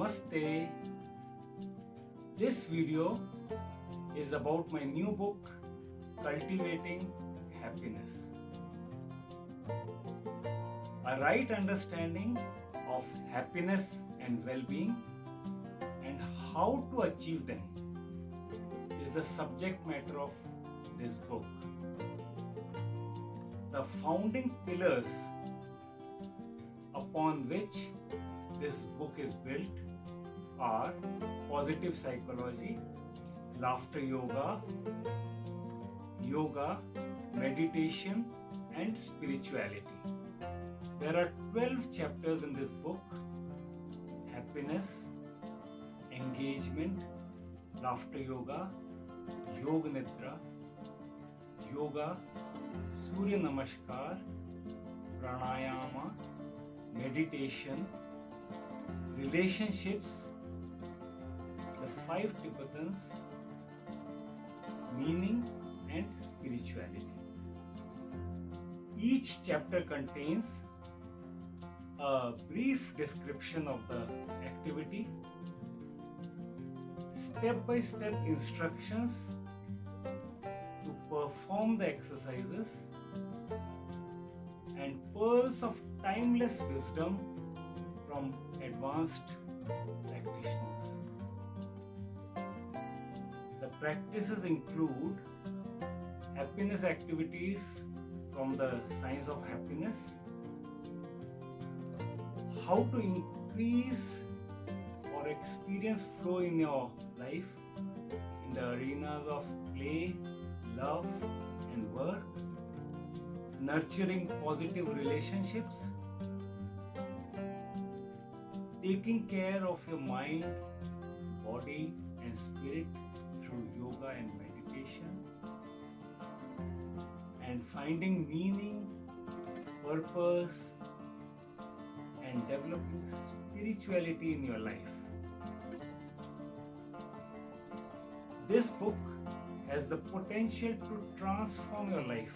Namaste. This video is about my new book, Cultivating Happiness. A right understanding of happiness and well being and how to achieve them is the subject matter of this book. The founding pillars upon which this book is built are positive psychology, laughter yoga, yoga, meditation, and spirituality. There are 12 chapters in this book happiness, engagement, laughter yoga, yoga nidra, yoga, surya namaskar, pranayama, meditation, relationships, five Tibetans, meaning and spirituality. Each chapter contains a brief description of the activity, step by step instructions to perform the exercises, and pearls of timeless wisdom from advanced practitioners. Practices include happiness activities from the science of happiness, how to increase or experience flow in your life in the arenas of play, love, and work, nurturing positive relationships, taking care of your mind, body, and spirit through yoga and meditation, and finding meaning, purpose, and developing spirituality in your life. This book has the potential to transform your life